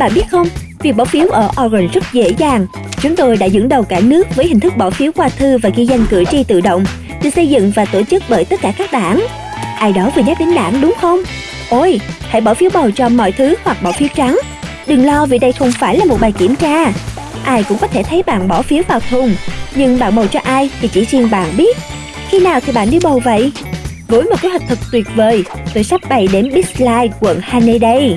Bạn biết không, việc bỏ phiếu ở Oregon rất dễ dàng. Chúng tôi đã dẫn đầu cả nước với hình thức bỏ phiếu qua thư và ghi danh cử tri tự động, được xây dựng và tổ chức bởi tất cả các đảng. Ai đó vừa nhắc đến đảng đúng không? Ôi, hãy bỏ phiếu bầu cho mọi thứ hoặc bỏ phiếu trắng. Đừng lo vì đây không phải là một bài kiểm tra. Ai cũng có thể thấy bạn bỏ phiếu vào thùng, nhưng bạn bầu cho ai thì chỉ riêng bạn biết. Khi nào thì bạn đi bầu vậy? Với một kế hoạch thật tuyệt vời, tôi sắp bày đến Big Slide quận Haney đây.